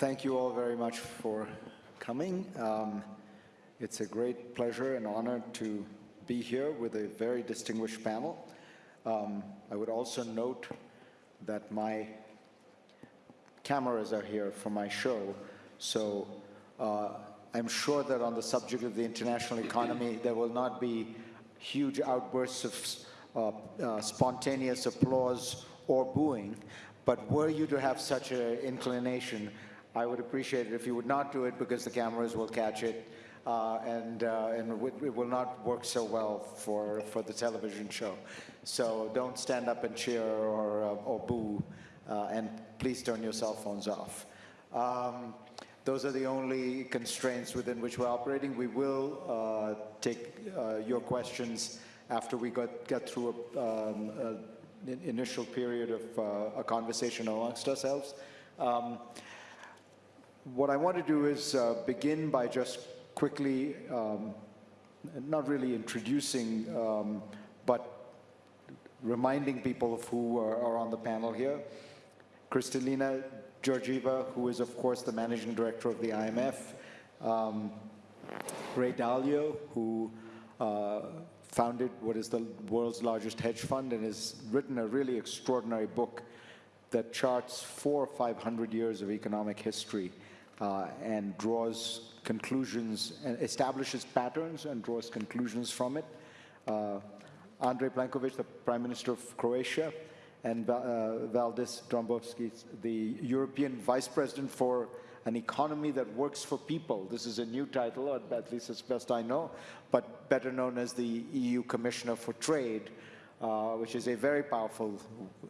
thank you all very much for coming. Um, it's a great pleasure and honor to be here with a very distinguished panel. Um, I would also note that my cameras are here for my show, so uh, I'm sure that on the subject of the international economy, there will not be huge outbursts of uh, uh, spontaneous applause or booing, but were you to have such an inclination, I would appreciate it if you would not do it because the cameras will catch it uh, and, uh, and it will not work so well for, for the television show. So don't stand up and cheer or, uh, or boo, uh, and please turn your cell phones off. Um, those are the only constraints within which we're operating. We will uh, take uh, your questions after we got, get through um, an initial period of a conversation amongst ourselves. Um, what I want to do is uh, begin by just quickly, um, not really introducing, um, but reminding people of who are, are, on the panel here. Kristalina Georgieva, who is, of course, the managing director of the IMF. Um, Ray Dalio, who uh, founded what is the world's largest hedge fund and has written a really extraordinary book that charts four or 500 years of economic history uh, and draws conclusions and establishes patterns and draws conclusions from it. Uh, Andrej Plenković, the Prime Minister of Croatia, and uh, Valdis Dombrovskis, the European Vice President for an economy that works for people. This is a new title, at least as best I know, but better known as the EU Commissioner for Trade, uh, which is a very powerful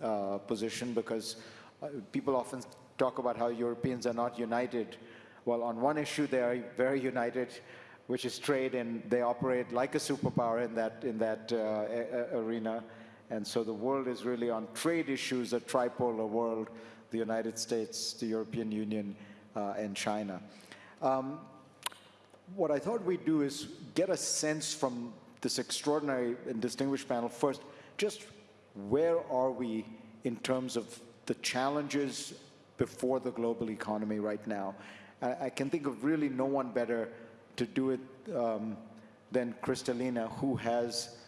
uh, position because uh, people often talk about how Europeans are not united. Well, on one issue, they are very united, which is trade, and they operate like a superpower in that, in that uh, arena. And so the world is really on trade issues, a tripolar world, the United States, the European Union, and China. Um, what I thought we'd do is get a sense from this extraordinary and distinguished panel first, just where are we in terms of the challenges before the global economy right now. I, I can think of really no one better to do it um, than Kristalina, who has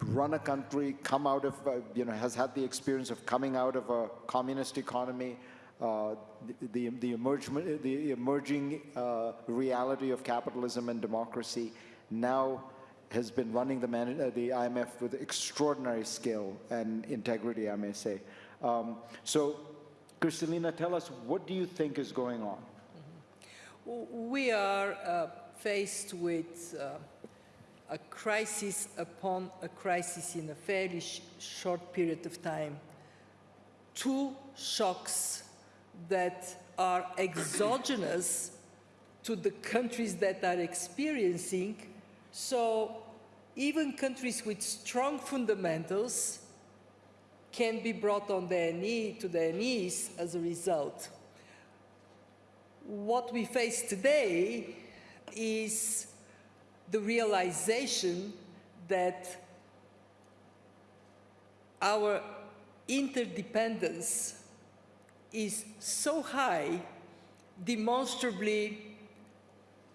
run a country, come out of, uh, you know, has had the experience of coming out of a communist economy, uh, the, the, emerging, the emerging uh, reality of capitalism and democracy, now has been running the, uh, the IMF with extraordinary skill and integrity, I may say. Um, so Kristalina, tell us, what do you think is going on? We are uh, faced with uh, a crisis upon a crisis in a fairly sh short period of time. Two shocks that are exogenous to the countries that are experiencing. So even countries with strong fundamentals can be brought on their knee, to their knees as a result. What we face today is the realization that our interdependence is so high, demonstrably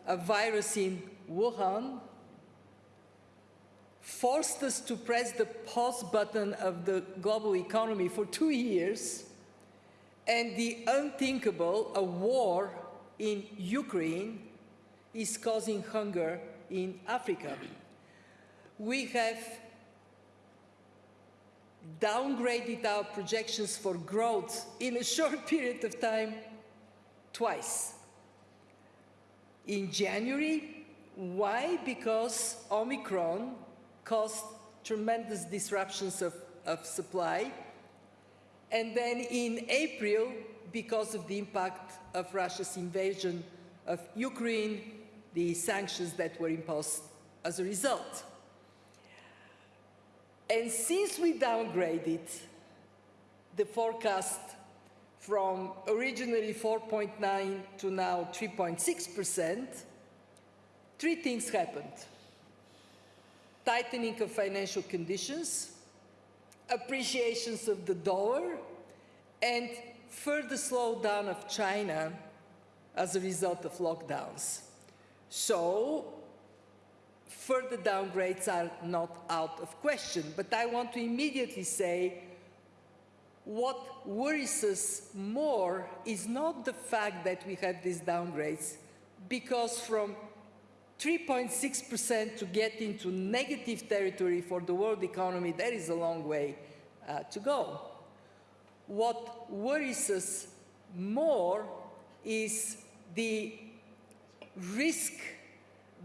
a virus in Wuhan forced us to press the pause button of the global economy for two years, and the unthinkable, a war in Ukraine, is causing hunger in Africa. We have downgraded our projections for growth in a short period of time twice. In January, why? Because Omicron caused tremendous disruptions of, of supply. And then in April, because of the impact of Russia's invasion of Ukraine, the sanctions that were imposed as a result. And since we downgraded the forecast from originally 4.9 to now 3.6 percent, three things happened tightening of financial conditions, appreciations of the dollar, and further slowdown of China as a result of lockdowns. So further downgrades are not out of question. But I want to immediately say what worries us more is not the fact that we have these downgrades, because from 3.6% to get into negative territory for the world economy, there is a long way uh, to go. What worries us more is the risk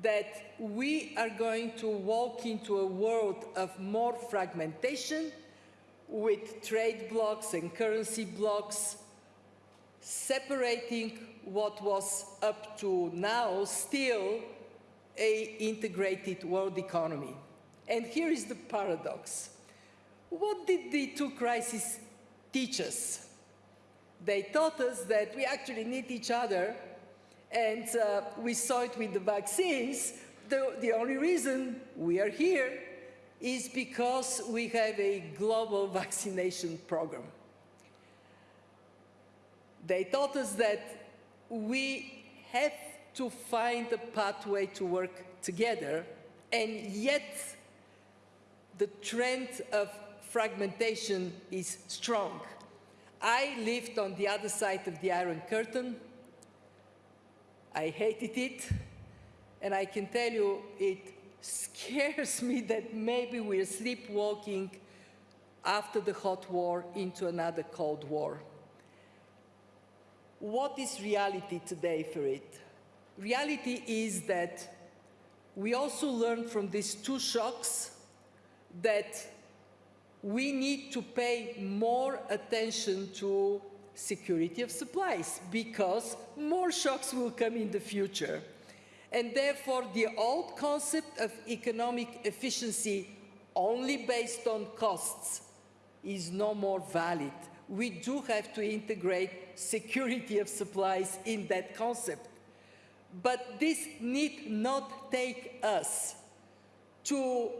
that we are going to walk into a world of more fragmentation with trade blocs and currency blocs separating what was up to now still a integrated world economy. And here is the paradox. What did the two crises teach us? They taught us that we actually need each other, and uh, we saw it with the vaccines. The, the only reason we are here is because we have a global vaccination program. They taught us that we have to find a pathway to work together, and yet the trend of fragmentation is strong. I lived on the other side of the Iron Curtain. I hated it, and I can tell you it scares me that maybe we're sleepwalking after the hot war into another cold war. What is reality today for it? Reality is that we also learned from these two shocks that we need to pay more attention to security of supplies because more shocks will come in the future. And therefore, the old concept of economic efficiency only based on costs is no more valid. We do have to integrate security of supplies in that concept. But this need not take us to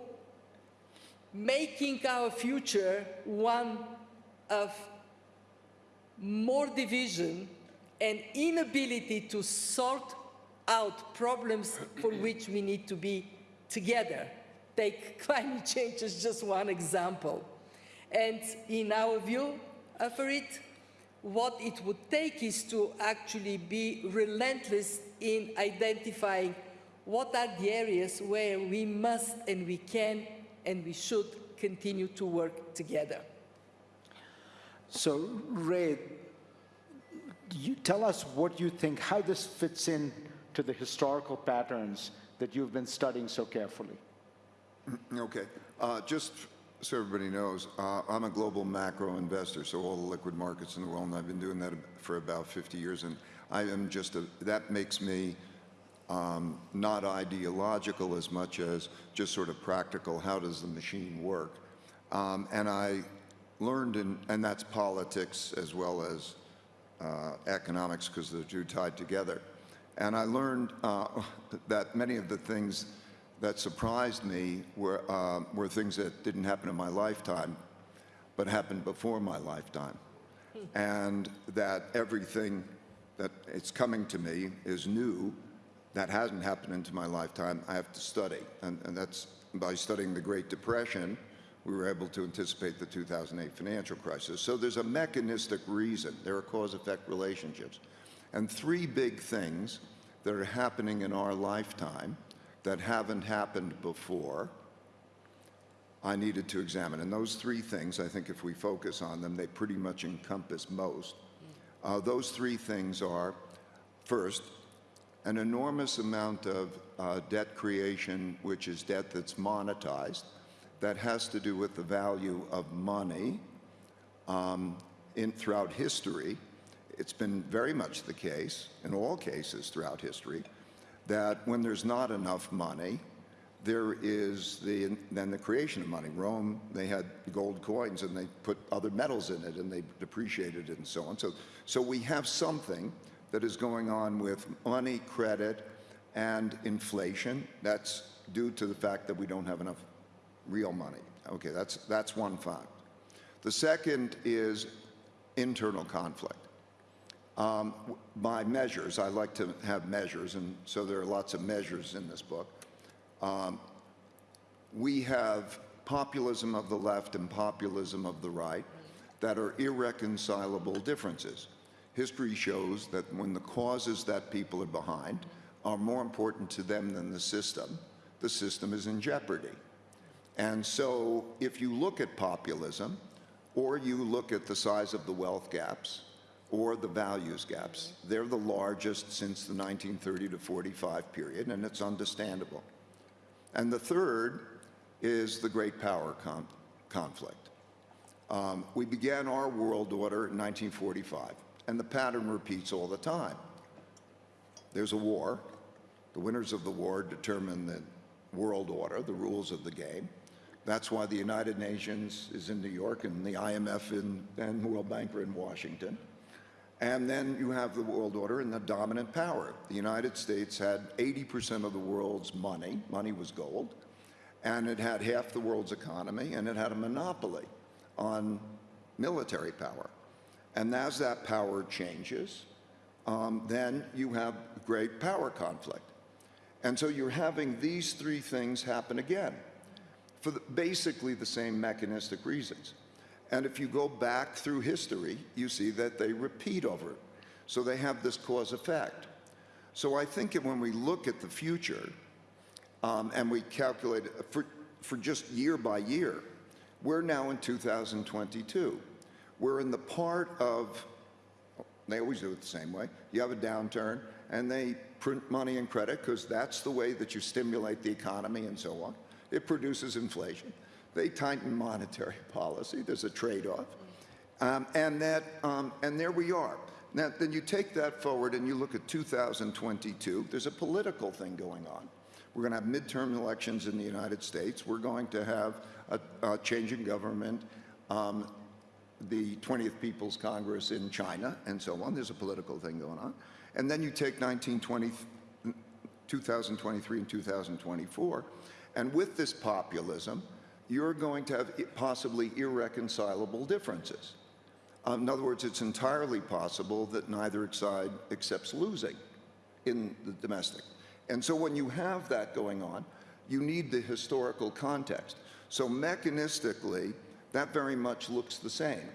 making our future one of more division and inability to sort out problems for which we need to be together. Take climate change as just one example. And in our view for it, what it would take is to actually be relentless in identifying what are the areas where we must and we can and we should continue to work together. So, Ray, you tell us what you think, how this fits in to the historical patterns that you've been studying so carefully. Okay. Uh, just so everybody knows, uh, I'm a global macro investor, so all the liquid markets in the world, and I've been doing that for about 50 years, and I am just a, that makes me um, not ideological as much as just sort of practical, how does the machine work? Um, and I learned, in, and that's politics as well as uh, economics, because the two tied together. And I learned uh, that many of the things that surprised me were, uh, were things that didn't happen in my lifetime, but happened before my lifetime. and that everything that it's coming to me is new, that hasn't happened into my lifetime, I have to study. And, and that's by studying the Great Depression, we were able to anticipate the 2008 financial crisis. So there's a mechanistic reason. There are cause-effect relationships. And three big things that are happening in our lifetime that haven't happened before, I needed to examine. And those three things, I think if we focus on them, they pretty much encompass most. Uh, those three things are, first, an enormous amount of uh, debt creation, which is debt that's monetized, that has to do with the value of money um, in, throughout history. It's been very much the case, in all cases throughout history, that when there's not enough money, there is the, then the creation of money. Rome, they had gold coins and they put other metals in it and they depreciated it and so on. So, so we have something that is going on with money, credit, and inflation. That's due to the fact that we don't have enough real money. Okay, that's, that's one fact. The second is internal conflict. um, by measures. I like to have measures, and so there are lots of measures in this book. Um, we have populism of the left and populism of the right that are irreconcilable differences. History shows that when the causes that people are behind are more important to them than the system, the system is in jeopardy. And so if you look at populism, or you look at the size of the wealth gaps, or the values gaps, they're the largest since the 1930 to 45 period, and it's understandable. And the third is the great power con- conflict. Um, we began our world order in 1945, and the pattern repeats all the time. There's a war. The winners of the war determine the world order, the rules of the game. That's why the United Nations is in New York and the IMF in, and World Bank are in Washington. And then you have the world order and the dominant power. The United States had 80% of the world's money, money was gold, and it had half the world's economy, and it had a monopoly on military power. And as that power changes, um, then you have great power conflict. And so you're having these three things happen again for the, basically the same mechanistic reasons. And if you go back through history, you see that they repeat over it. So they have this cause effect. So I think that when we look at the future um, and we calculate for, for just year by year, we're now in 2022. We're in the part of they always do it the same way. You have a downturn, and they print money and credit because that's the way that you stimulate the economy and so on. It produces inflation. They tighten monetary policy. There's a trade-off, um, and that, um, and there we are. Now, then you take that forward and you look at 2022. There's a political thing going on. We're going to have midterm elections in the United States. We're going to have a, a change in government. Um, the 20th People's Congress in China and so on. There's a political thing going on. And then you take 1920, 2023 and 2024, and with this populism, you're going to have possibly irreconcilable differences. Um, in other words, it's entirely possible that neither side accepts losing in the domestic. And so when you have that going on, you need the historical context. So mechanistically, that very much looks the same.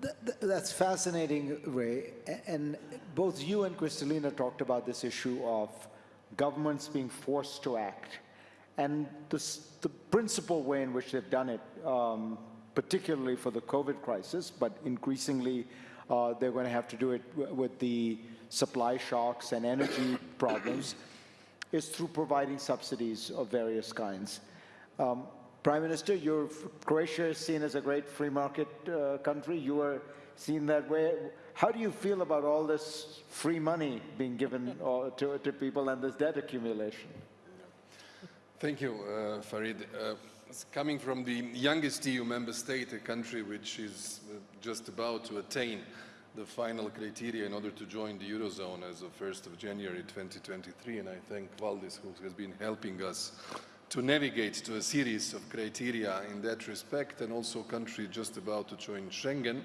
Th- th- That's fascinating, Ray. And both you and Kristalina talked about this issue of governments being forced to act. And the, the principal way in which they've done it, um, particularly for the COVID crisis, but increasingly uh, they're going to have to do it with the supply shocks and energy problems, is through providing subsidies of various kinds. Um, Prime Minister, you're, Croatia is seen as a great free market uh, country. You are seen that way. How do you feel about all this free money being given uh, to, to people and this debt accumulation? Thank you, uh, Fareed. Uh, coming from the youngest EU member state, a country which is uh, just about to attain the final criteria in order to join the Eurozone as of 1st of January 2023, and I thank Valdis who has been helping us to navigate to a series of criteria in that respect, and also a country just about to join Schengen.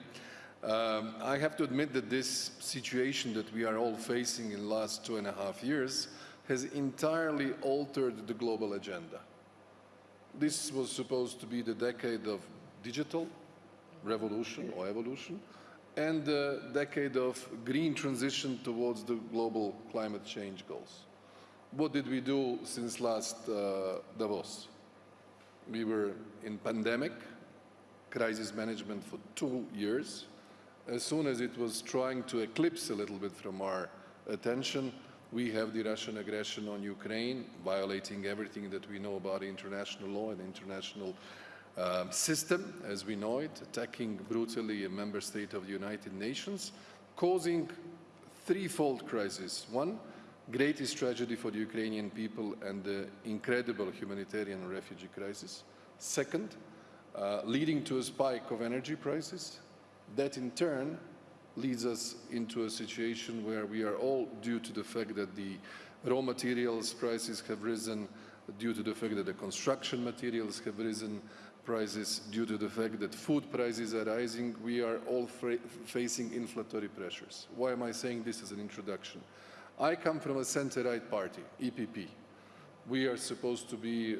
Um, I have to admit that this situation that we are all facing in the last two and a half years has entirely altered the global agenda. This was supposed to be the decade of digital revolution or evolution and the decade of green transition towards the global climate change goals. What did we do since last uh, Davos? We were in pandemic, crisis management for two years. As soon as it was trying to eclipse a little bit from our attention, we have the Russian aggression on Ukraine, violating everything that we know about international law and international um, system as we know it, attacking brutally a member state of the United Nations, causing threefold crisis. One, greatest tragedy for the Ukrainian people and the incredible humanitarian refugee crisis. Second, uh, leading to a spike of energy prices. That in turn leads us into a situation where we are all due to the fact that the raw materials prices have risen, due to the fact that the construction materials have risen, prices due to the fact that food prices are rising. We are all facing inflationary pressures. Why am I saying this as an introduction? I come from a center-right party, EPP. We are supposed to be uh,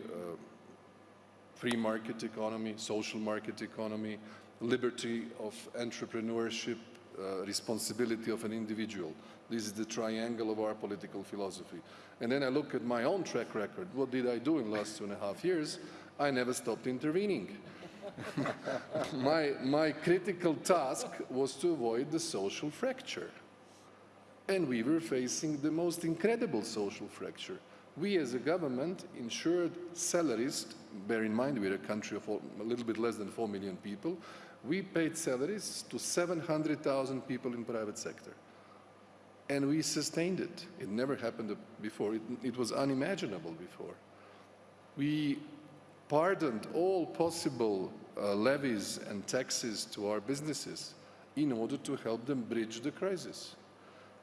free market economy, social market economy, liberty of entrepreneurship, uh, responsibility of an individual. This is the triangle of our political philosophy. And then I look at my own track record. What did I do in the last two and a half years? I never stopped intervening. my, my critical task was to avoid the social fracture. And we were facing the most incredible social fracture. We as a government ensured salaries, bear in mind we're a country of a little bit less than 4 million people, we paid salaries to 700,000 people in private sector. And we sustained it. It never happened before. It, it was unimaginable before. We pardoned all possible uh, levies and taxes to our businesses in order to help them bridge the crisis.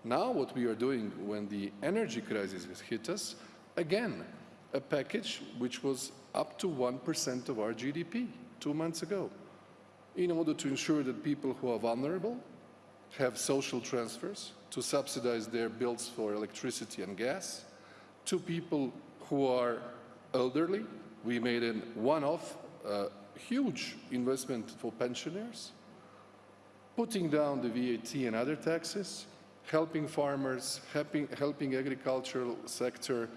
Now what we are doing when the energy crisis has hit us, again, a package which was up to 1% of our GDP two months ago in order to ensure that people who are vulnerable have social transfers to subsidize their bills for electricity and gas. To people who are elderly, we made a one-off uh, huge investment for pensioners, putting down the VAT and other taxes, helping farmers, helping, helping agricultural sector,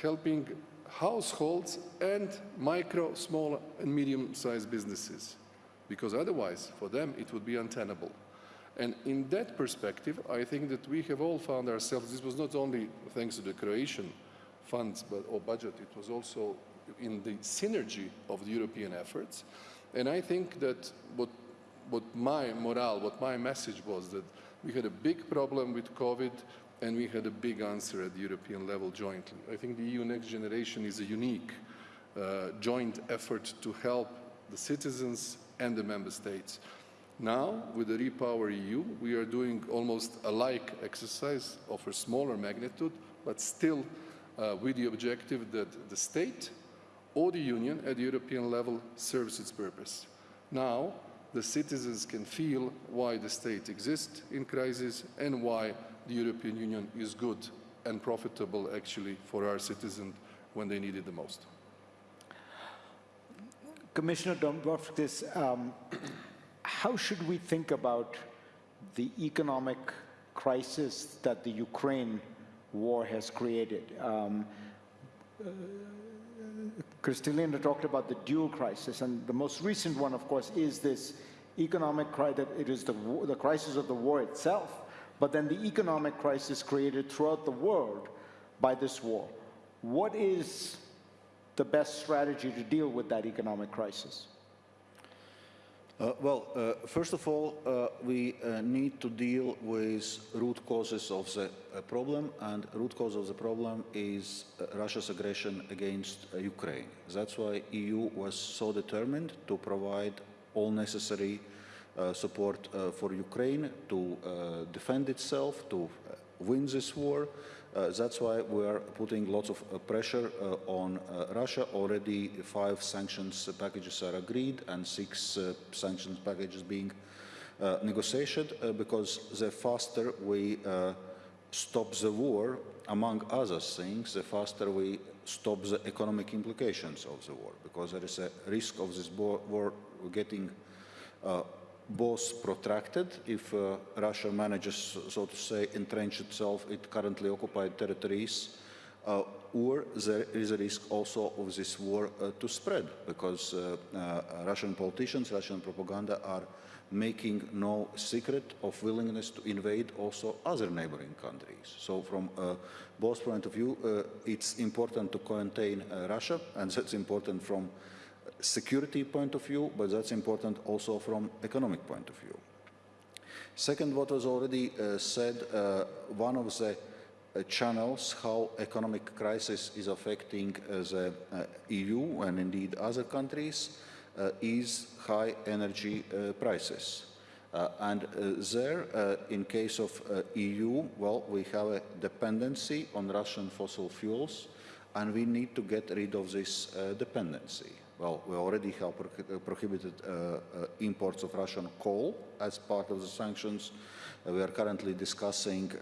helping households and micro, small and medium-sized businesses. Because otherwise, for them, it would be untenable. And in that perspective, I think that we have all found ourselves, this was not only thanks to the Croatian funds but, or budget, it was also in the synergy of the European efforts. And I think that what, what my morale, what my message was that we had a big problem with COVID and we had a big answer at the European level jointly. I think the EU Next Generation is a unique uh, joint effort to help the citizens and the member states. Now, with the Repower EU, we are doing almost a like exercise of a smaller magnitude, but still uh, with the objective that the state or the union at the European level serves its purpose. Now, the citizens can feel why the state exists in crisis and why the European Union is good and profitable actually for our citizens when they need it the most. Commissioner Dombrovskis, um, how should we think about the economic crisis that the Ukraine war has created? Um, uh, Kristalina talked about the dual crisis, and the most recent one, of course, is this economic crisis. That it is the, the crisis of the war itself, but then the economic crisis created throughout the world by this war. What is the best strategy to deal with that economic crisis? Uh, well, uh, first of all, uh, we uh, need to deal with root causes of the uh, problem, and root cause of the problem is uh, Russia's aggression against Ukraine. That's why EU was so determined to provide all necessary support for Ukraine to defend itself, to win this war, uh, that's why we are putting lots of uh, pressure uh, on Russia. Already five sanctions packages are agreed and six sanctions packages being negotiated because the faster we stop the war, among other things, the faster we stop the economic implications of the war, because there is a risk of this war getting uh, both protracted if uh, Russia manages, so to say, entrench itself in currently occupied territories, uh, or there is a risk also of this war uh, to spread because uh, uh, Russian politicians, Russian propaganda are making no secret of willingness to invade also other neighboring countries. So from uh, both point of view, it's important to contain Russia, and that's important from security point of view, but that's important also from economic point of view. Second, what was already uh, said, uh, one of the uh, channels how economic crisis is affecting uh, the uh, EU and indeed other countries uh, is high energy prices. and there, in case of EU, well, we have a dependency on Russian fossil fuels, and we need to get rid of this dependency. Well, we already have pro- uh, prohibited uh, uh, imports of Russian coal as part of the sanctions. We are currently discussing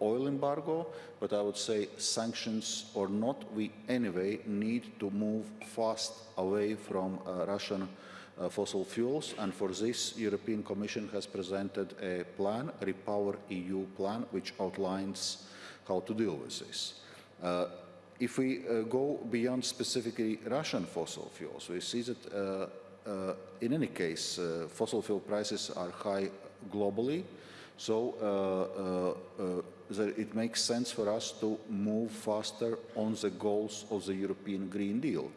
oil embargo, but I would say sanctions or not, we anyway need to move fast away from uh, Russian uh, fossil fuels, and for this, European Commission has presented a plan, a Repower EU plan, which outlines how to deal with this. Uh, if we uh, go beyond specifically Russian fossil fuels, we see that uh, uh, in any case, fossil fuel prices are high globally. So it makes sense for us to move faster on the goals of the European Green Deal,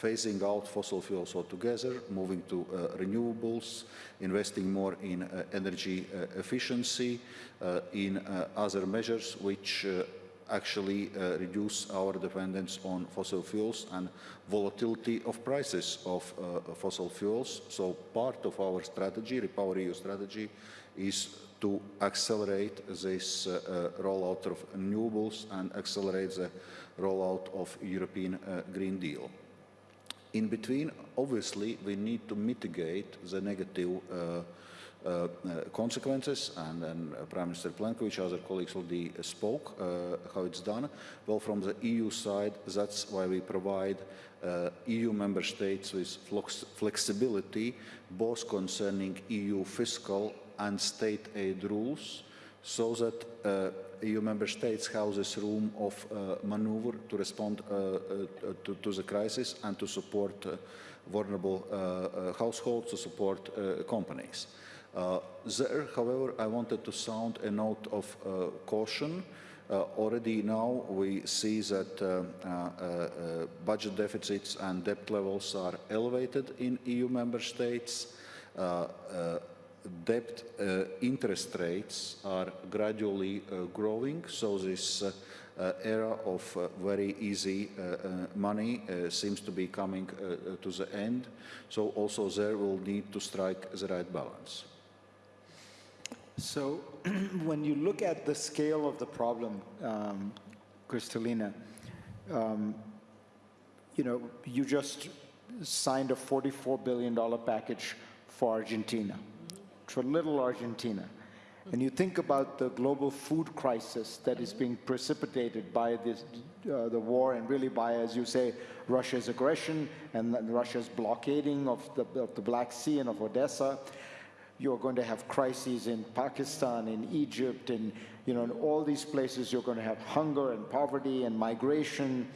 phasing out fossil fuels altogether, moving to uh, renewables, investing more in uh, energy uh, efficiency, in other measures which actually uh, reduce our dependence on fossil fuels and volatility of prices of uh, fossil fuels. So part of our strategy, Repower EU strategy, is to accelerate this uh, uh, rollout of renewables and accelerate the rollout of European uh, Green Deal. In between, obviously, we need to mitigate the negative uh, consequences, and then uh, Prime Minister Plenković, other colleagues already uh, spoke uh, how it's done. Well, from the EU side, that's why we provide uh, EU member states with flex flexibility, both concerning EU fiscal and state aid rules, so that uh, EU member states have this room of uh, maneuver to respond uh, uh, to, to the crisis and to support uh, vulnerable uh, uh, households, to support uh, companies. Uh, there, however, I wanted to sound a note of uh, caution. Uh, already now we see that uh, uh, uh, budget deficits and debt levels are elevated in EU member states. Debt interest rates are gradually growing, so this era of very easy money seems to be coming to the end. So also there will need to strike the right balance. So when you look at the scale of the problem, um, Kristalina, um, you know, you just signed a $44 billion package for Argentina, for little Argentina. And you think about the global food crisis that is being precipitated by this, uh, the war and really by, as you say, Russia's aggression and Russia's blockading of the, of the Black Sea and of Odessa you're going to have crises in Pakistan, in Egypt, and you know, in all these places, you're going to have hunger and poverty and migration.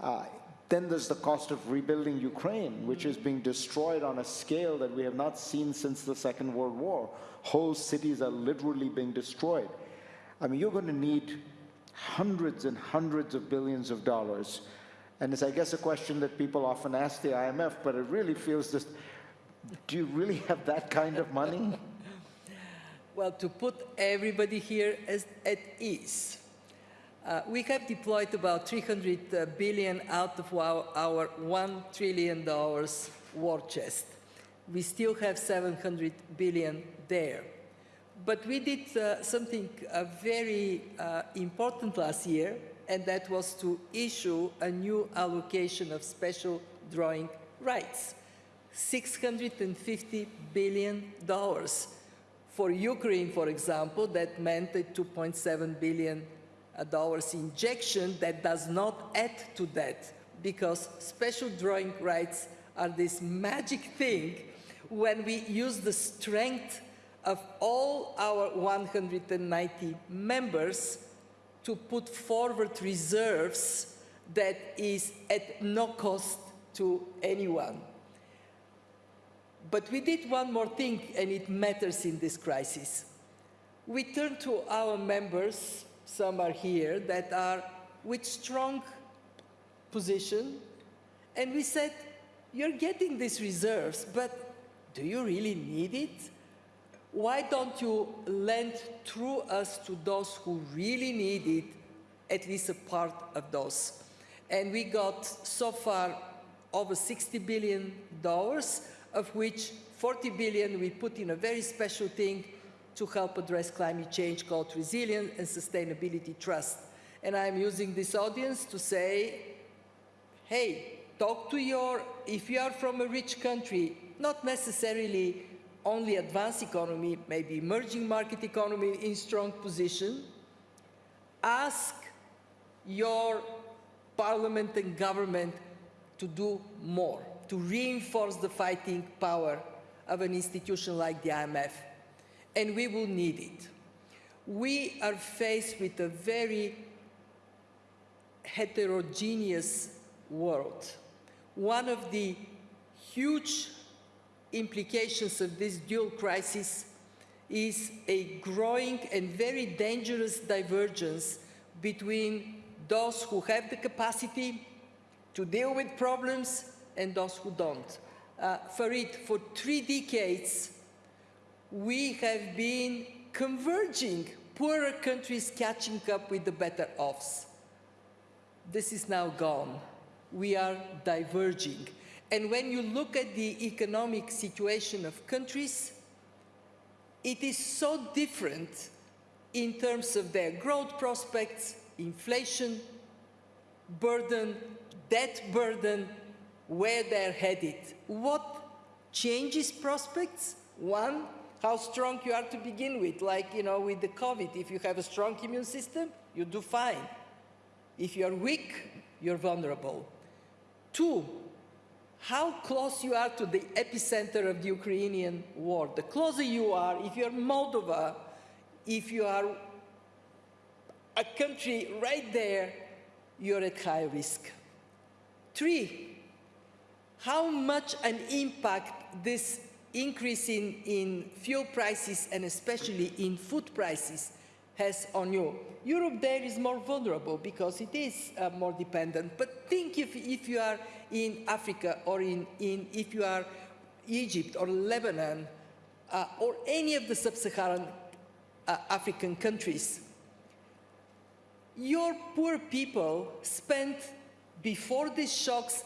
Uh, then there's the cost of rebuilding Ukraine, which is being destroyed on a scale that we have not seen since the Second World War. Whole cities are literally being destroyed. I mean, you're going to need hundreds and hundreds of billions of dollars. And it's, I guess, a question that people often ask the IMF, but it really feels just do you really have that kind of money? Well, to put everybody here as, at ease, uh, we have deployed about 300 uh, out of our, our $1 trillion war chest. We still have 700 billion there. But we did uh, something uh, very uh, important last year, and that was to issue a new allocation of special drawing rights. $650 billion. For Ukraine, for example, that meant a $2.7 billion uh, dollars injection that does not add to that because special drawing rights are this magic thing when we use the strength of all our 190 members to put forward reserves that is at no cost to anyone. But we did one more thing, and it matters in this crisis. We turned to our members, some are here, that are with strong position, and we said, you're getting these reserves, but do you really need it? Why don't you lend through us to those who really need it, at least a part of those? And we got so far over 60 billion dollars of which 40 billion we put in a very special thing to help address climate change called Resilience and Sustainability Trust. And I'm using this audience to say, hey, talk to your, if you are from a rich country, not necessarily only advanced economy, maybe emerging market economy in strong position, ask your parliament and government to do more, to reinforce the fighting power of an institution like the IMF. And we will need it. We are faced with a very heterogeneous world. One of the huge implications of this dual crisis is a growing and very dangerous divergence between those who have the capacity to deal with problems and those who don't. Uh, Fareed, for three decades, we have been converging, poorer countries catching up with the better offs. This is now gone. We are diverging. And when you look at the economic situation of countries, it is so different in terms of their growth prospects, inflation burden, debt burden, where they're headed. What changes prospects? One, how strong you are to begin with, like, you know, with the COVID. If you have a strong immune system, you do fine. If you're weak, you're vulnerable. Two, how close you are to the epicenter of the Ukrainian war. The closer you are, if you're Moldova, if you are a country right there, you're at high risk. Three, how much an impact this increase in, in fuel prices and especially in food prices has on you. Europe there is more vulnerable because it is uh, more dependent. But think if, if you are in Africa or in, in, if you are Egypt or Lebanon uh, or any of the sub-Saharan uh, African countries, your poor people spent before these shocks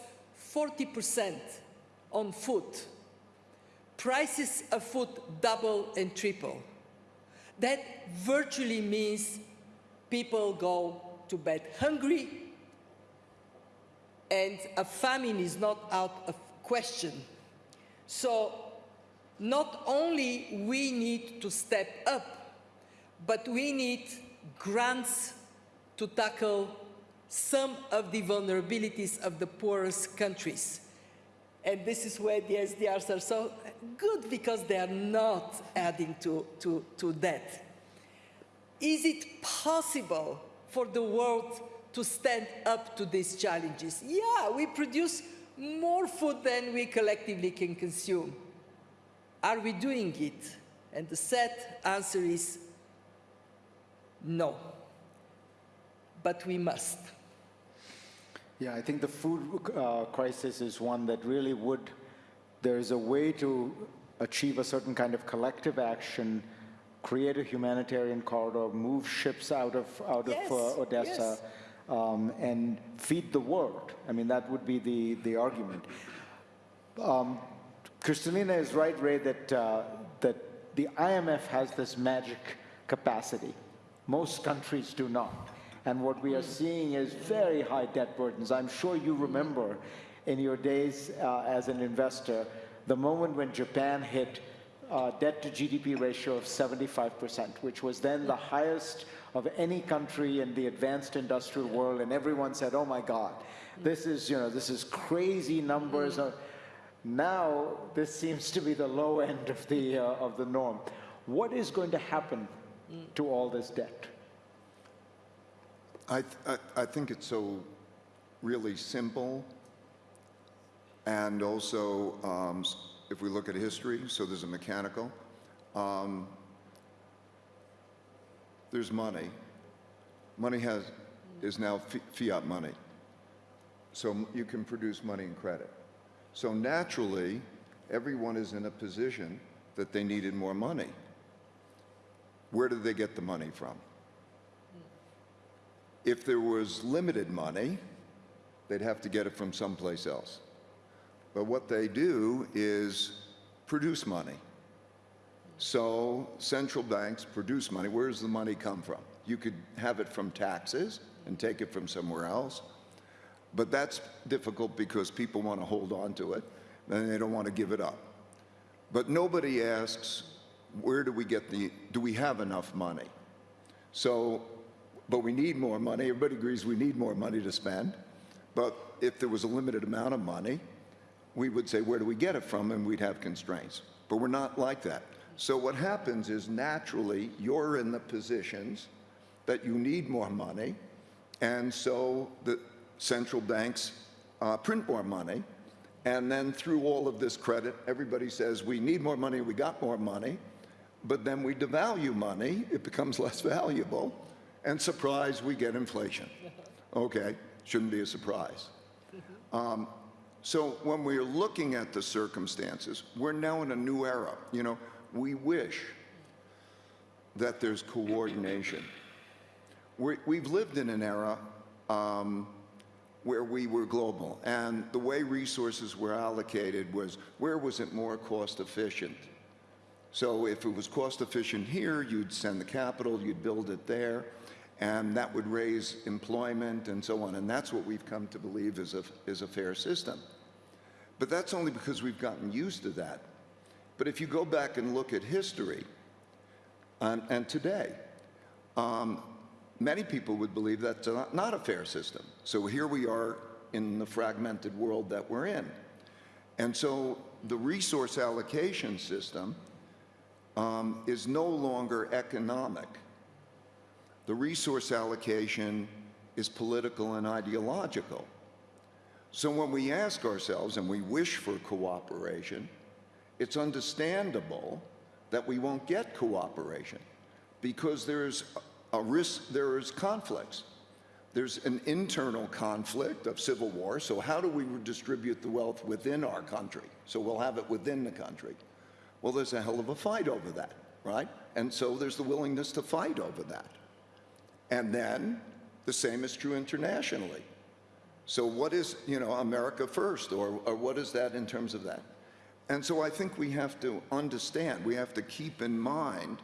40% on food. Prices of food double and triple. That virtually means people go to bed hungry and a famine is not out of question. So not only we need to step up, but we need grants to tackle some of the vulnerabilities of the poorest countries. And this is where the SDRs are so good because they are not adding to, to, to that. Is it possible for the world to stand up to these challenges? Yeah, we produce more food than we collectively can consume. Are we doing it? And the sad answer is no. But we must. Yeah, I think the food uh, crisis is one that really would, there is a way to achieve a certain kind of collective action, create a humanitarian corridor, move ships out of, out Yes, of uh, Odessa, yes. um, and feed the world. I mean, that would be the, the argument. Um, Kristalina is right, Ray, that, uh, that the IMF has this magic capacity. Most countries do not. And what we are seeing is very high debt burdens. I'm sure you remember in your days uh, as an investor, the moment when Japan hit uh, debt to GDP ratio of 75%, which was then the highest of any country in the advanced industrial world. And everyone said, oh my God, this is, you know, this is crazy numbers. Uh, now, this seems to be the low end of the, uh, of the norm. What is going to happen to all this debt? I, I, think it's so really simple. And also, um, if we look at history, so there's a mechanical, um, there's money. Money has, is now fi- fiat money. So you can produce money and credit. So naturally, everyone is in a position that they needed more money. Where did they get the money from? If there was limited money, they'd have to get it from someplace else. But what they do is produce money. So central banks produce money. Where does the money come from? You could have it from taxes and take it from somewhere else. But that's difficult because people want to hold on to it and they don't want to give it up. But nobody asks, where do we get the, do we have enough money? So, but we need more money. Everybody agrees we need more money to spend. But if there was a limited amount of money, we would say, where do we get it from? And we'd have constraints. But we're not like that. So what happens is naturally you're in the positions that you need more money. And so the central banks uh, print more money. And then through all of this credit, everybody says, we need more money, we got more money. But then we devalue money, it becomes less valuable. And surprise, we get inflation. Okay, shouldn't be a surprise. Um, so when we're looking at the circumstances, we're now in a new era. You know, we wish that there's coordination. we we've lived in an era um, where we were global, and the way resources were allocated was where was it more cost efficient? So if it was cost efficient here, you'd send the capital, you'd build it there, and that would raise employment and so on. And that's what we've come to believe is a, is a fair system. But that's only because we've gotten used to that. But if you go back and look at history and today, um, many people would believe that's not, not a fair system. So here we are in the fragmented world that we're in. And so the resource allocation system um, is no longer economic. The resource allocation is political and ideological. So when we ask ourselves and we wish for cooperation, it's understandable that we won't get cooperation because there's a risk, there is conflicts. There's an internal conflict of civil war, so how do we redistribute the wealth within our country? So we'll have it within the country. Well, there's a hell of a fight over that, right? And so there's the willingness to fight over that. And then the same is true internationally. So what is, you know, America first, or, or what is that in terms of that? And so I think we have to understand, we have to keep in mind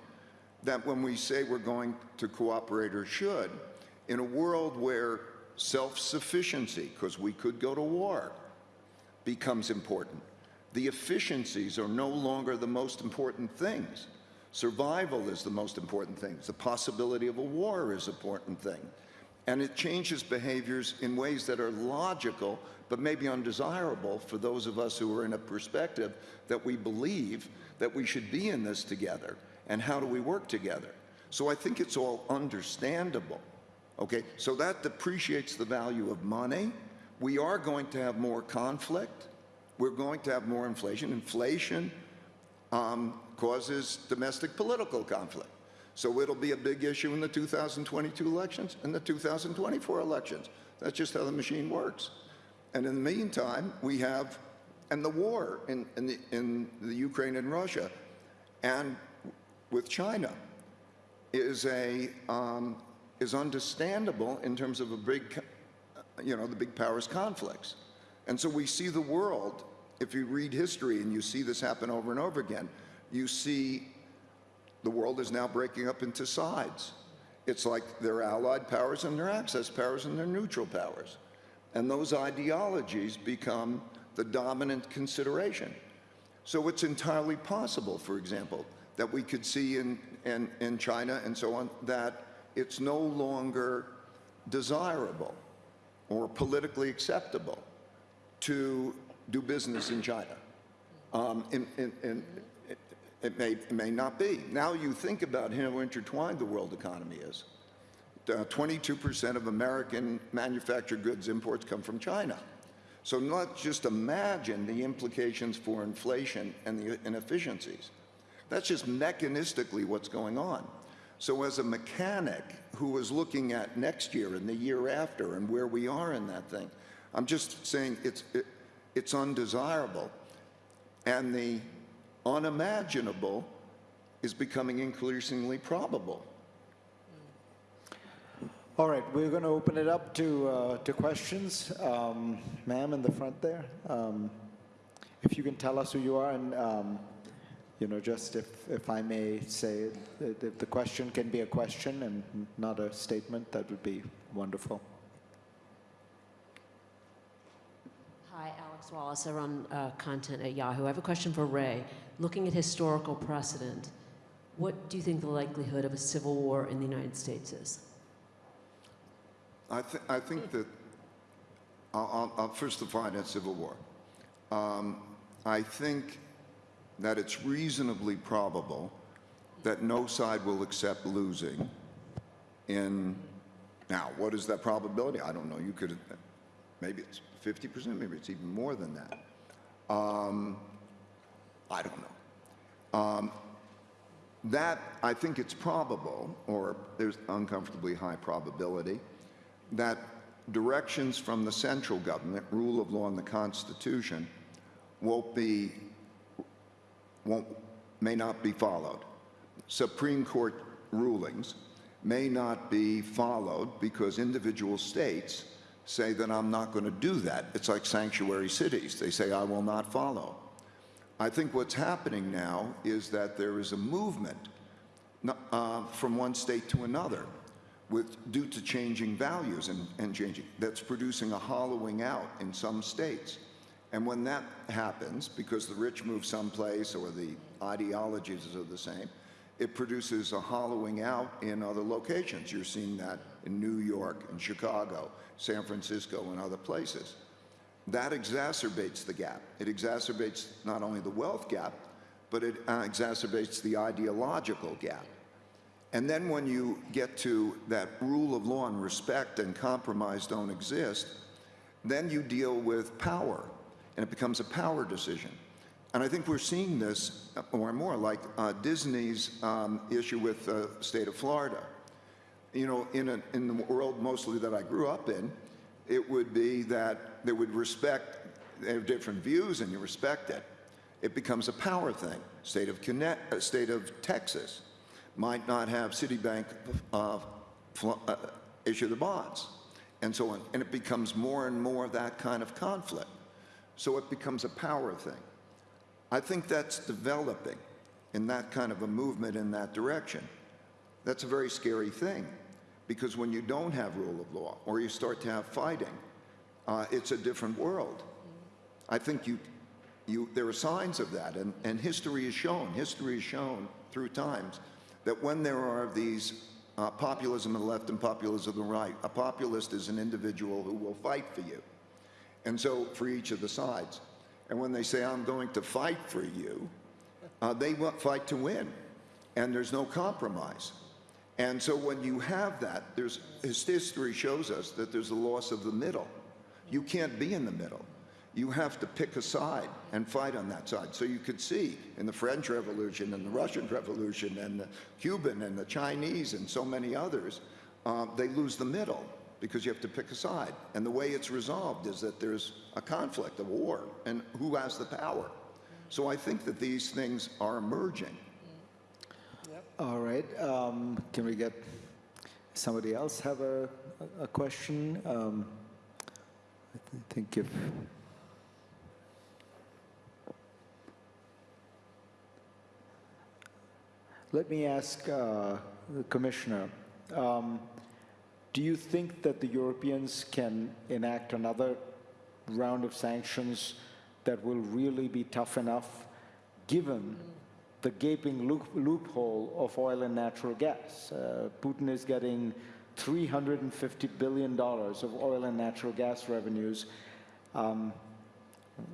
that when we say we're going to cooperate or should, in a world where self-sufficiency, because we could go to war, becomes important, the efficiencies are no longer the most important things. Survival is the most important thing. The possibility of a war is an important thing. And it changes behaviors in ways that are logical, but maybe undesirable for those of us who are in a perspective that we believe that we should be in this together. And how do we work together? So I think it's all understandable. Okay, so that depreciates the value of money. We are going to have more conflict. We're going to have more inflation. Inflation um, causes domestic political conflict. So it'll be a big issue in the 2022 elections and the 2024 elections. That's just how the machine works. And in the meantime, we have, and the war in, in, the, in the Ukraine and Russia and with China is a, um, is understandable in terms of a big, you know, the big powers conflicts. And so we see the world, if you read history and you see this happen over and over again, you see the world is now breaking up into sides. It's like there are allied powers and there are axis powers and there are neutral powers. And those ideologies become the dominant consideration. So it's entirely possible, for example, that we could see in, in, in China and so on, that it's no longer desirable or politically acceptable to do business in China. Um, in, in, in, it may, it may not be. Now you think about how intertwined the world economy is. 22% of American manufactured goods imports come from China. So not just imagine the implications for inflation and the inefficiencies. That's just mechanistically what's going on. So as a mechanic who is looking at next year and the year after and where we are in that thing, I'm just saying it's, it, it's undesirable. And the unimaginable is becoming increasingly probable. All right, we're going to open it up to, uh, to questions. Um, Ma'am in the front there, um, if you can tell us who you are and, um, you know, just if, if I may say, if the question can be a question and not a statement, that would be wonderful. Alex Wallace, I run uh, content at Yahoo. I have a question for Ray. Looking at historical precedent, what do you think the likelihood of a civil war in the United States is? I, th- I think that, I'll, I'll, first define a civil war. Um, I think that it's reasonably probable that no side will accept losing in, now, what is that probability? I don't know. You could, maybe it's 50%, maybe it's even more than that. Um, I don't know. Um, that, I think it's probable, or there's uncomfortably high probability, that directions from the central government, rule of law and the Constitution, won't be, won't, may not be followed. Supreme Court rulings may not be followed because individual states say that I'm not going to do that. It's like sanctuary cities. They say, I will not follow. I think what's happening now is that there is a movement uh, from one state to another with, due to changing values and, and changing, that's producing a hollowing out in some states. And when that happens, because the rich move someplace or the ideologies are the same, it produces a hollowing out in other locations. You're seeing that in New York, in Chicago, San Francisco, and other places. That exacerbates the gap. It exacerbates not only the wealth gap, but it uh, exacerbates the ideological gap. And then when you get to that rule of law and respect and compromise don't exist, then you deal with power, and it becomes a power decision. And I think we're seeing this more and more, like uh, Disney's um, issue with the state of Florida. You know, in, a, in the world mostly that I grew up in, it would be that they would respect, they have different views and you respect it. It becomes a power thing. State of, Connect, uh, state of Texas might not have Citibank uh, uh, issue the bonds and so on. And it becomes more and more of that kind of conflict. So it becomes a power thing. I think that's developing in that kind of a movement in that direction. That's a very scary thing because when you don't have rule of law or you start to have fighting, uh, it's a different world. I think you, you, there are signs of that, and, and history has shown, history has shown through times that when there are these uh, populism on the left and populism on the right, a populist is an individual who will fight for you. And so for each of the sides. And when they say, I'm going to fight for you, uh, they fight to win. And there's no compromise. And so when you have that, there's, his history shows us that there's a loss of the middle. You can't be in the middle. You have to pick a side and fight on that side. So you could see in the French Revolution and the Russian Revolution and the Cuban and the Chinese and so many others, uh, they lose the middle because you have to pick a side. And the way it's resolved is that there's a conflict, a war, and who has the power. So I think that these things are emerging. All right, um, can we get somebody else have a, a a question? Um, I th- think if, let me ask uh, the Commissioner, um, do you think that the Europeans can enact another round of sanctions that will really be tough enough, given the gaping loop, loophole of oil and natural gas. Uh, Putin is getting $350 billion of oil and natural gas revenues. Um,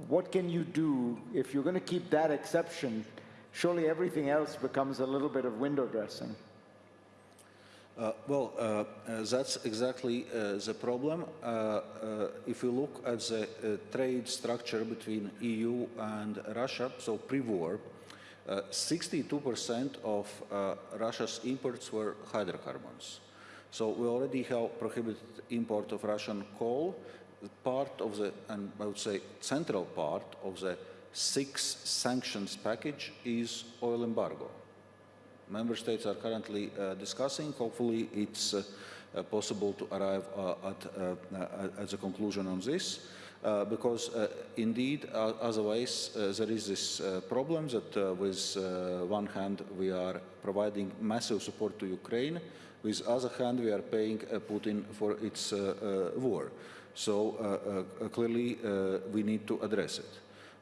what can you do if you're going to keep that exception? Surely everything else becomes a little bit of window dressing. Uh, well, uh, uh, that's exactly uh, the problem. Uh, uh, if you look at the trade structure between EU and Russia, so pre-war, 62% of Russia's imports were hydrocarbons. So we already have prohibited import of Russian coal. Part of the, and I would say central part of the six sanctions package is oil embargo. Member states are currently uh, discussing. Hopefully, it's uh, possible to arrive uh, at, uh, at the conclusion on this. Uh, because uh, indeed, otherwise, there is this problem that with one hand we are providing massive support to Ukraine, with other hand we are paying Putin for its war. So uh, uh, clearly, uh, we need to address it.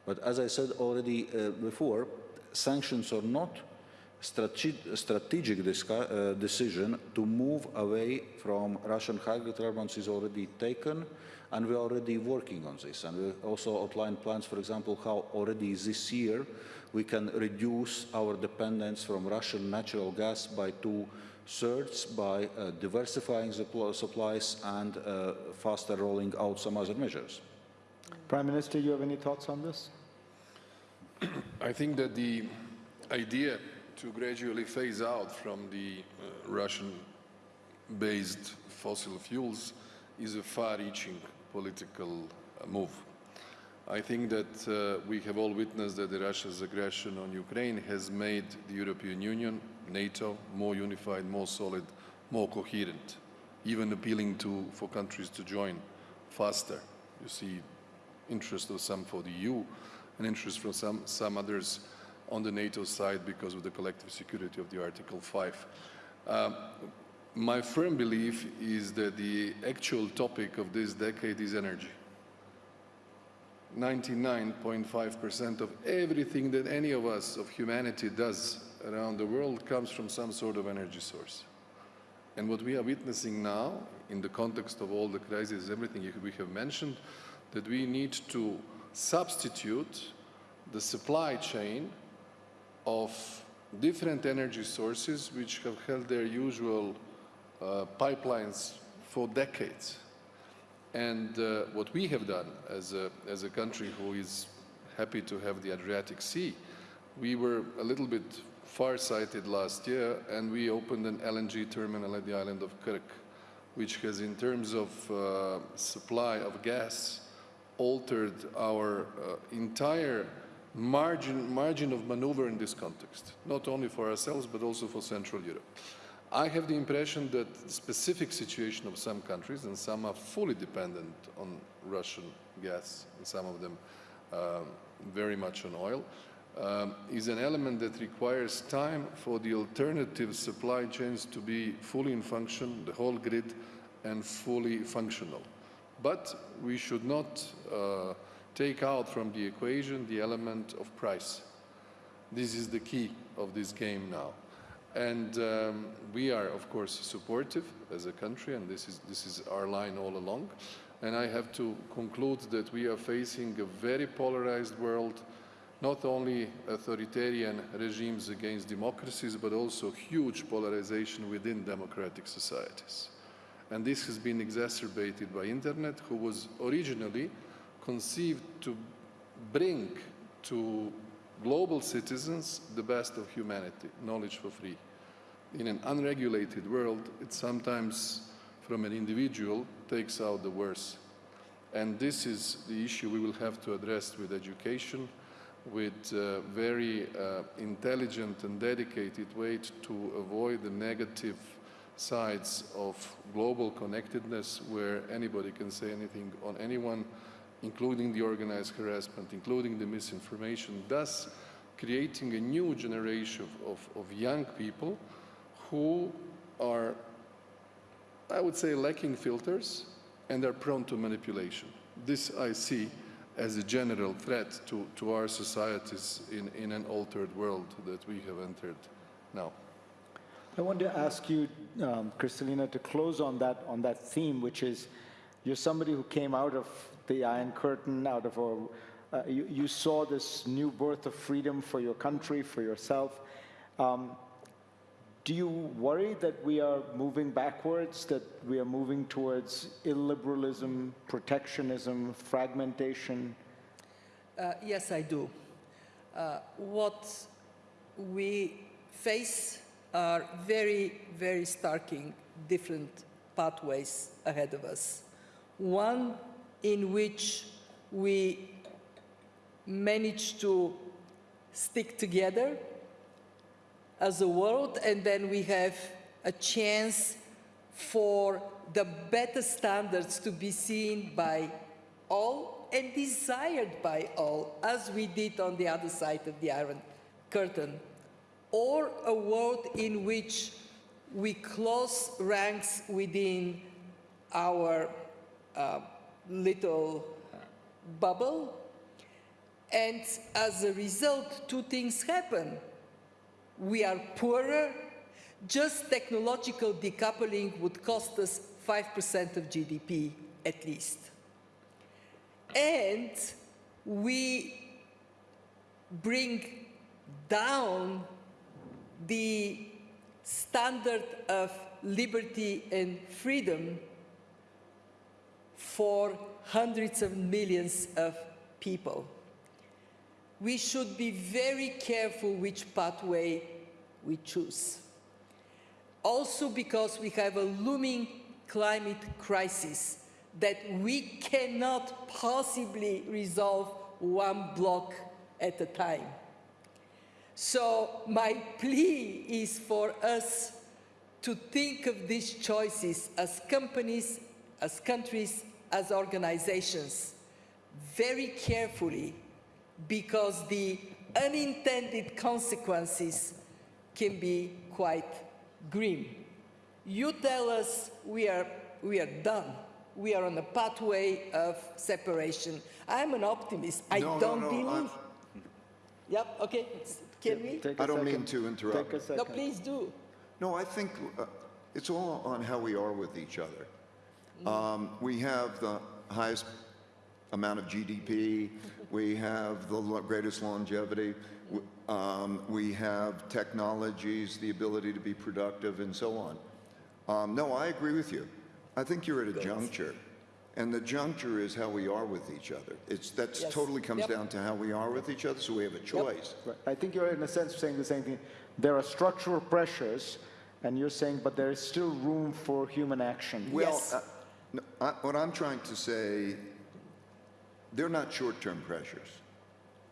But as I said already before, sanctions are not strategic uh, decision to move away from Russian hydrocarbons is already taken, and we're already working on this. And we also outlined plans, for example, how already this year we can reduce our dependence from Russian natural gas by two thirds by uh, diversifying the supplies and uh, faster rolling out some other measures. Prime Minister, you have any thoughts on this? I think that the idea to gradually phase out from the uh, Russian-based fossil fuels is a far-reaching political uh, move. I think that uh, we have all witnessed that Russia's aggression on Ukraine has made the European Union, NATO, more unified, more solid, more coherent, even appealing to, for countries to join faster. You see interest of some for the EU, and interest from some, some others on the NATO side because of the collective security of the Article 5. Um, my firm belief is that the actual topic of this decade is energy. 99.5% of everything that any of us, of humanity, does around the world comes from some sort of energy source. And what we are witnessing now, in the context of all the crises, everything we have mentioned, that we need to substitute the supply chain of different energy sources which have held their usual uh, pipelines for decades. And uh, what we have done as a, as a country who is happy to have the Adriatic Sea, we were a little bit far-sighted last year and we opened an LNG terminal at the island of Krk, which has in terms of uh, supply of gas altered our uh, entire margin, margin of maneuver in this context, not only for ourselves but also for Central Europe. I have the impression that the specific situation of some countries, and some are fully dependent on Russian gas, and some of them um, very much on oil, um, is an element that requires time for the alternative supply chains to be fully in function, the whole grid, and fully functional. But we should not uh, take out from the equation the element of price. This is the key of this game now. And um, we are, of course, supportive as a country, and this is, this is our line all along. And I have to conclude that we are facing a very polarized world, not only authoritarian regimes against democracies, but also huge polarization within democratic societies. And this has been exacerbated by internet, who was originally conceived to bring to global citizens the best of humanity, knowledge for free. In an unregulated world, it sometimes, from an individual, takes out the worst. And this is the issue we will have to address with education, with uh, very uh, intelligent and dedicated way to avoid the negative sides of global connectedness where anybody can say anything on anyone including the organized harassment, including the misinformation, thus creating a new generation of, of, young people who are, I would say, lacking filters and are prone to manipulation. This I see as a general threat to, to our societies in, in an altered world that we have entered now. I want to ask you, um, to close on that, on that theme, which is you're somebody who came out of the Iron Curtain, out of a, uh, you, you, saw this new birth of freedom for your country, for yourself. Um, do you worry that we are moving backwards, that we are moving towards illiberalism, protectionism, fragmentation? Uh, yes, I do. Uh, what we face are very, very starking different pathways ahead of us. One in which we manage to stick together as a world and then we have a chance for the better standards to be seen by all and desired by all, as we did on the other side of the Iron Curtain, or a world in which we close ranks within our uh, little bubble. And as a result, two things happen. We are poorer. Just technological decoupling would cost us 5% of GDP at least. And we bring down the standard of liberty and freedom for hundreds of millions of people. We should be very careful which pathway we choose. Also because we have a looming climate crisis that we cannot possibly resolve one bloc at a time. So my plea is for us to think of these choices as companies, as countries, as organizations very carefully because the unintended consequences can be quite grim. You tell us we are, we are done. We are on a pathway of separation. I'm an optimist. I No, no, don't no, believe. I'm- Yep, okay. Can we? Take a I don't mean to interrupt. Take a. No, please do. No, I think uh, it's all on how we are with each other. Um, we have the highest amount of GDP. We have the greatest longevity. Um, we have technologies, the ability to be productive, and so on. Um, no, I agree with you. I think you're at a juncture, and the juncture is how we are with each other. It's that's Yes. totally comes Yep. down to how we are with each other. So we have a choice. Right. I think you're in a sense saying the same thing. There are structural pressures, and you're saying, but there is still room for human action. Well, Yes. uh, no, I, what I'm trying to say, they're not short-term pressures.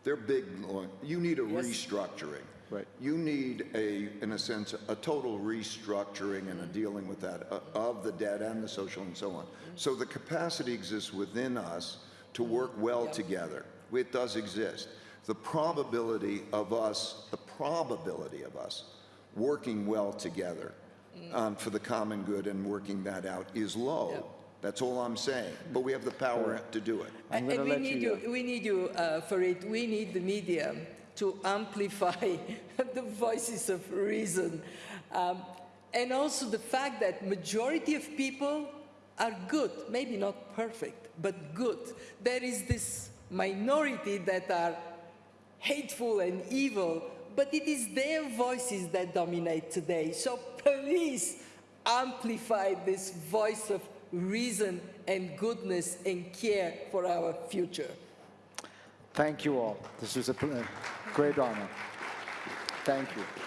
They're big, long, you need a Yes. restructuring. Right. You need a, in a sense, a total restructuring and a dealing with that, uh, of the debt and the social and so on. So the capacity exists within us to work well together. It does exist. The probability of us, the probability of us working well together um, for the common good and working that out is low. That's all I'm saying. But we have the power to do it. I'm And we let need you- you, we need you uh, for it. We need the media to amplify the voices of reason. Um, and also the fact that majority of people are good, maybe not perfect, but good. There is this minority that are hateful and evil, but it is their voices that dominate today. So please amplify this voice of reason and goodness and care for our future. Thank you all. This was a a great honor. Thank you.